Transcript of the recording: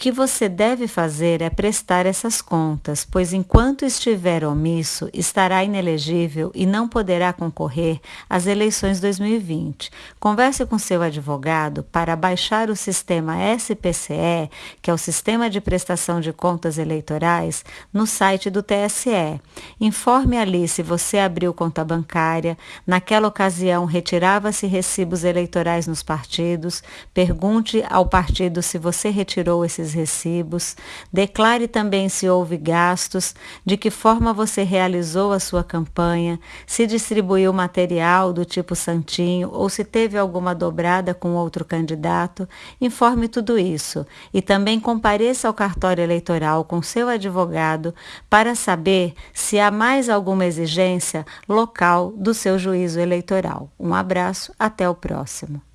que você deve fazer é prestar essas contas, pois enquanto estiver omisso, estará inelegível e não poderá concorrer às eleições 2020. Converse com seu advogado para baixar o sistema SPCE, que é o Sistema de Prestação de Contas Eleitorais, no site do TSE. Informe ali se você abriu conta bancária, naquela ocasião retirava-se recibos eleitorais nos partidos, pergunte ao partido se você retirou esses esses recibos. Declare também se houve gastos, de que forma você realizou a sua campanha, se distribuiu material do tipo santinho ou se teve alguma dobrada com outro candidato. Informe tudo isso e também compareça ao cartório eleitoral com seu advogado para saber se há mais alguma exigência local do seu juízo eleitoral. Um abraço, até o próximo.